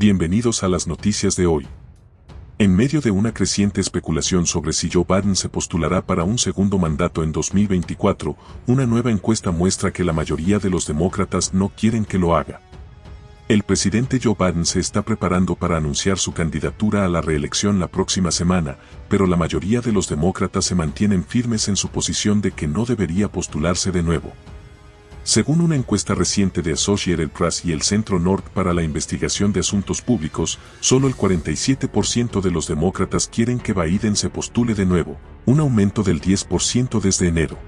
Bienvenidos a las noticias de hoy. En medio de una creciente especulación sobre si Joe Biden se postulará para un segundo mandato en 2024, una nueva encuesta muestra que la mayoría de los demócratas no quieren que lo haga. El presidente Joe Biden se está preparando para anunciar su candidatura a la reelección la próxima semana, pero la mayoría de los demócratas se mantienen firmes en su posición de que no debería postularse de nuevo. Según una encuesta reciente de Associated Press y el Centro North para la Investigación de Asuntos Públicos, solo el 47% de los demócratas quieren que Biden se postule de nuevo, un aumento del 10% desde enero.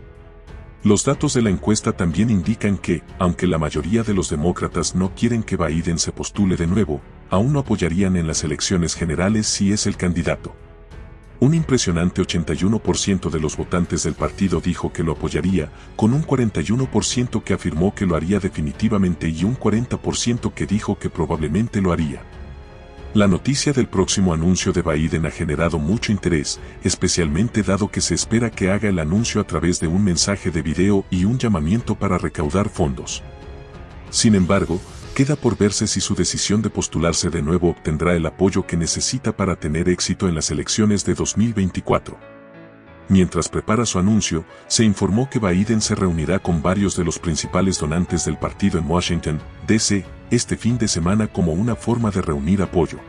Los datos de la encuesta también indican que, aunque la mayoría de los demócratas no quieren que Biden se postule de nuevo, aún no apoyarían en las elecciones generales si es el candidato. Un impresionante 81% de los votantes del partido dijo que lo apoyaría, con un 41% que afirmó que lo haría definitivamente y un 40% que dijo que probablemente lo haría. La noticia del próximo anuncio de Biden ha generado mucho interés, especialmente dado que se espera que haga el anuncio a través de un mensaje de video y un llamamiento para recaudar fondos. Sin embargo, Queda por verse si su decisión de postularse de nuevo obtendrá el apoyo que necesita para tener éxito en las elecciones de 2024. Mientras prepara su anuncio, se informó que Biden se reunirá con varios de los principales donantes del partido en Washington, D.C., este fin de semana como una forma de reunir apoyo.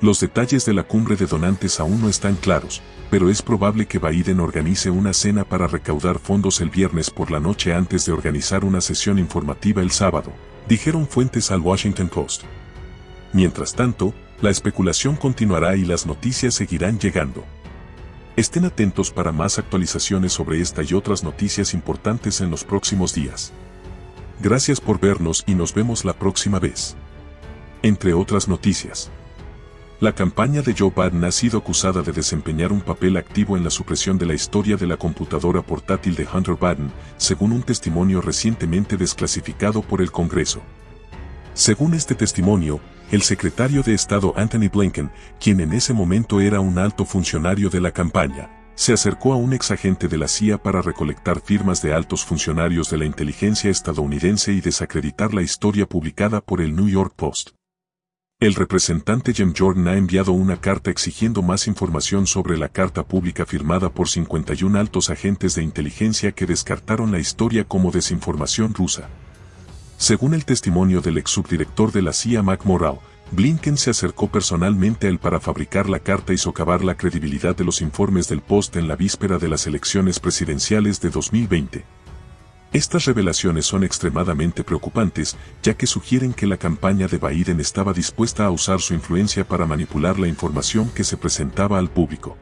Los detalles de la cumbre de donantes aún no están claros, pero es probable que Biden organice una cena para recaudar fondos el viernes por la noche antes de organizar una sesión informativa el sábado, dijeron fuentes al Washington Post. Mientras tanto, la especulación continuará y las noticias seguirán llegando. Estén atentos para más actualizaciones sobre esta y otras noticias importantes en los próximos días. Gracias por vernos y nos vemos la próxima vez. Entre otras noticias. La campaña de Joe Biden ha sido acusada de desempeñar un papel activo en la supresión de la historia de la computadora portátil de Hunter Biden, según un testimonio recientemente desclasificado por el Congreso. Según este testimonio, el secretario de Estado Anthony Blinken, quien en ese momento era un alto funcionario de la campaña, se acercó a un exagente de la CIA para recolectar firmas de altos funcionarios de la inteligencia estadounidense y desacreditar la historia publicada por el New York Post. El representante Jim Jordan ha enviado una carta exigiendo más información sobre la carta pública firmada por 51 altos agentes de inteligencia que descartaron la historia como desinformación rusa. Según el testimonio del ex subdirector de la CIA Mac Blinken se acercó personalmente a él para fabricar la carta y socavar la credibilidad de los informes del Post en la víspera de las elecciones presidenciales de 2020. Estas revelaciones son extremadamente preocupantes, ya que sugieren que la campaña de Biden estaba dispuesta a usar su influencia para manipular la información que se presentaba al público.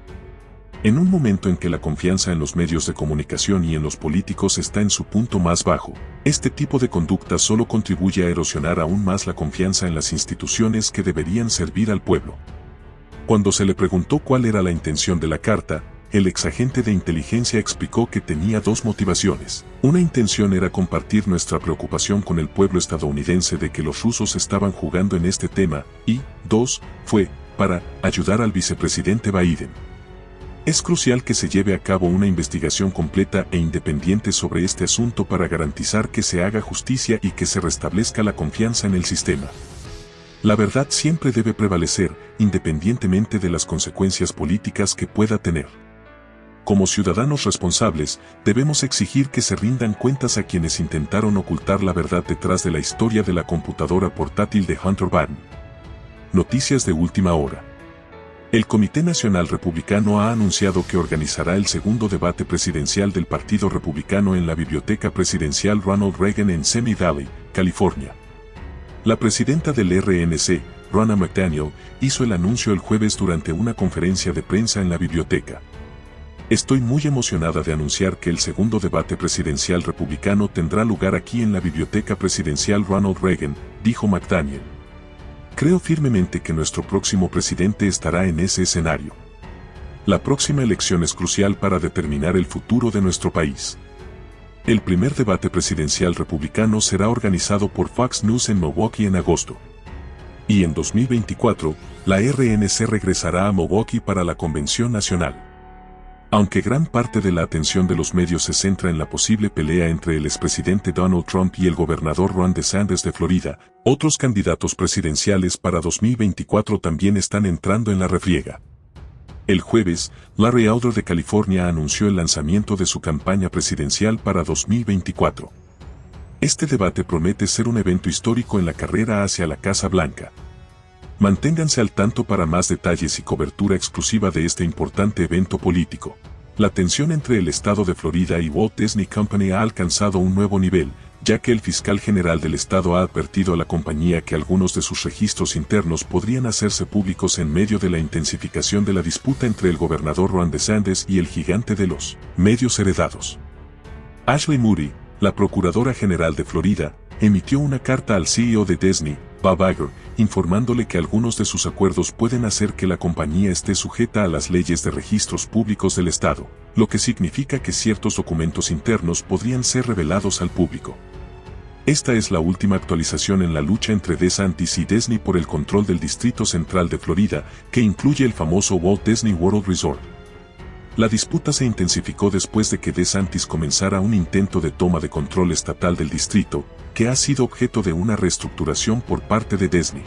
En un momento en que la confianza en los medios de comunicación y en los políticos está en su punto más bajo, este tipo de conducta solo contribuye a erosionar aún más la confianza en las instituciones que deberían servir al pueblo. Cuando se le preguntó cuál era la intención de la carta, el exagente de inteligencia explicó que tenía dos motivaciones. Una intención era compartir nuestra preocupación con el pueblo estadounidense de que los rusos estaban jugando en este tema, y, dos, fue, para, ayudar al vicepresidente Biden. Es crucial que se lleve a cabo una investigación completa e independiente sobre este asunto para garantizar que se haga justicia y que se restablezca la confianza en el sistema. La verdad siempre debe prevalecer, independientemente de las consecuencias políticas que pueda tener. Como ciudadanos responsables, debemos exigir que se rindan cuentas a quienes intentaron ocultar la verdad detrás de la historia de la computadora portátil de Hunter Biden. Noticias de última hora. El Comité Nacional Republicano ha anunciado que organizará el segundo debate presidencial del Partido Republicano en la Biblioteca Presidencial Ronald Reagan en Semi Valley, California. La presidenta del RNC, Ronna McDaniel, hizo el anuncio el jueves durante una conferencia de prensa en la biblioteca. Estoy muy emocionada de anunciar que el segundo debate presidencial republicano tendrá lugar aquí en la Biblioteca Presidencial Ronald Reagan, dijo McDaniel. Creo firmemente que nuestro próximo presidente estará en ese escenario. La próxima elección es crucial para determinar el futuro de nuestro país. El primer debate presidencial republicano será organizado por Fox News en Milwaukee en agosto. Y en 2024, la RNC regresará a Milwaukee para la Convención Nacional. Aunque gran parte de la atención de los medios se centra en la posible pelea entre el expresidente Donald Trump y el gobernador Ron DeSantis de Florida, otros candidatos presidenciales para 2024 también están entrando en la refriega. El jueves, Larry Elder de California anunció el lanzamiento de su campaña presidencial para 2024. Este debate promete ser un evento histórico en la carrera hacia la Casa Blanca. Manténganse al tanto para más detalles y cobertura exclusiva de este importante evento político. La tensión entre el estado de Florida y Walt Disney Company ha alcanzado un nuevo nivel, ya que el fiscal general del estado ha advertido a la compañía que algunos de sus registros internos podrían hacerse públicos en medio de la intensificación de la disputa entre el gobernador Ron DeSantis y el gigante de los medios heredados. Ashley Moody, la Procuradora General de Florida, emitió una carta al CEO de Disney, Bob Iger, informándole que algunos de sus acuerdos pueden hacer que la compañía esté sujeta a las leyes de registros públicos del Estado, lo que significa que ciertos documentos internos podrían ser revelados al público. Esta es la última actualización en la lucha entre DeSantis y Disney por el control del Distrito Central de Florida, que incluye el famoso Walt Disney World Resort. La disputa se intensificó después de que DeSantis comenzara un intento de toma de control estatal del distrito, que ha sido objeto de una reestructuración por parte de Disney.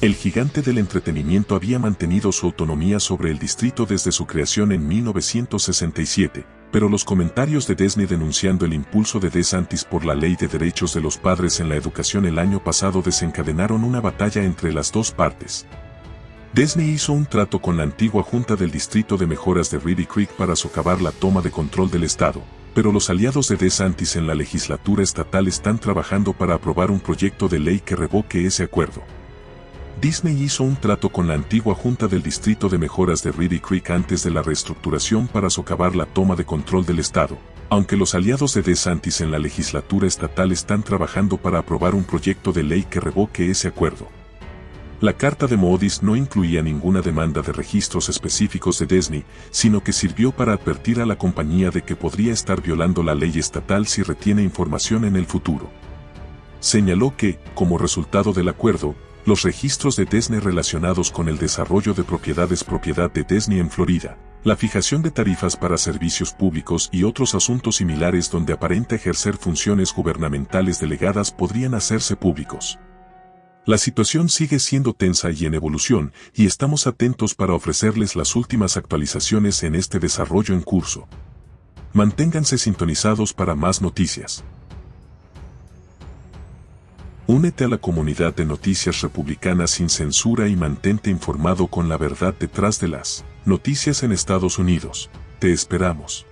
El gigante del entretenimiento había mantenido su autonomía sobre el distrito desde su creación en 1967, pero los comentarios de Disney denunciando el impulso de DeSantis por la ley de derechos de los padres en la educación el año pasado desencadenaron una batalla entre las dos partes. Disney hizo un trato con la antigua Junta del Distrito de Mejoras de Reedy Creek para socavar la toma de control del Estado, pero los aliados de DeSantis en la legislatura estatal están trabajando para aprobar un proyecto de ley que revoque ese acuerdo. Disney hizo un trato con la antigua Junta del Distrito de Mejoras de Reedy Creek antes de la reestructuración para socavar la toma de control del Estado, aunque los aliados de DeSantis en la legislatura estatal están trabajando para aprobar un proyecto de ley que revoque ese acuerdo. La carta de Modis no incluía ninguna demanda de registros específicos de Disney, sino que sirvió para advertir a la compañía de que podría estar violando la ley estatal si retiene información en el futuro. Señaló que, como resultado del acuerdo, los registros de Disney relacionados con el desarrollo de propiedades propiedad de Disney en Florida, la fijación de tarifas para servicios públicos y otros asuntos similares donde aparenta ejercer funciones gubernamentales delegadas podrían hacerse públicos. La situación sigue siendo tensa y en evolución, y estamos atentos para ofrecerles las últimas actualizaciones en este desarrollo en curso. Manténganse sintonizados para más noticias. Únete a la comunidad de noticias republicanas sin censura y mantente informado con la verdad detrás de las noticias en Estados Unidos. Te esperamos.